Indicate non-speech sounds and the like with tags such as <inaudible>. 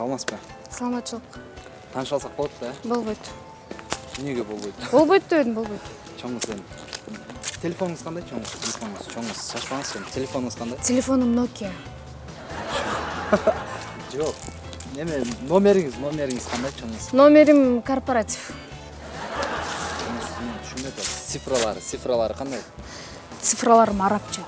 саламатсыз ба? Саламатшылық қанша алсақ болады да ә? болбойды неге болбайды болбайды дедім болбайды чоңыз енді телефоныңыз қандай? Чоңыз телефоныңыз чоңыз шашпаңыз енді телефоныңыз қандай? Телефоным нокия <laughs> жоқ. Неме номеріңіз номеріңіз қандай? Чоңыз номерім корпоратив. Цифралары цифралары қандай? Цифраларым арабча